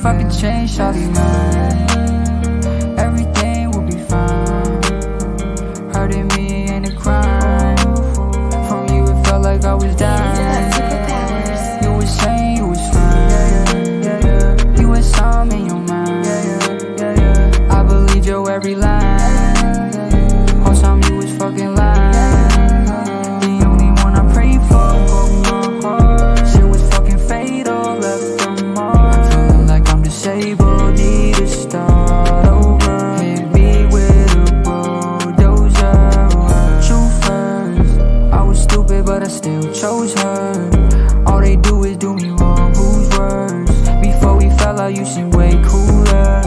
if I could change, shawty, man Everything will be fine. Hurting me chose her All they do is do me wrong, who's worse? Before we fell out you seemed way cooler.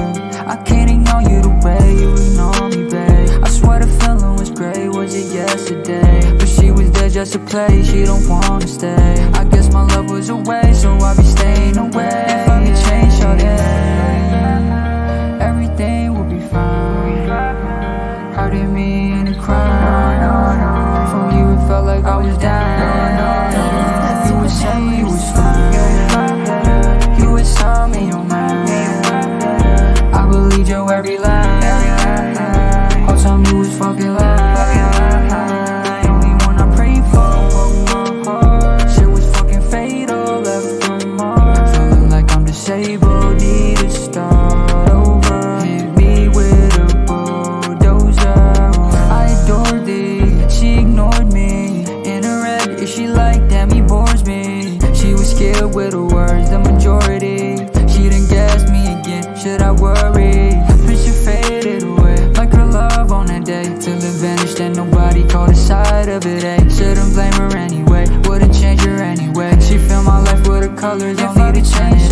I can't ignore you the way you ignore me, babe. I swear the feeling was great, was it yesterday? But she was there just to play, she don't wanna stay. I guess my love was away, so I be staying away. If I could change, shawty, man Everything will be fine. Hurting me ain't a crime From you? It felt like I was dying scared with her words, the majority She done gassed me again, should I worry? Picture faded away, like her love on that day Till it vanished and nobody caught a sight of it, eh? Shouldn't blame her anyway, wouldn't change her anyway She filled my life with her colors, don't need to change,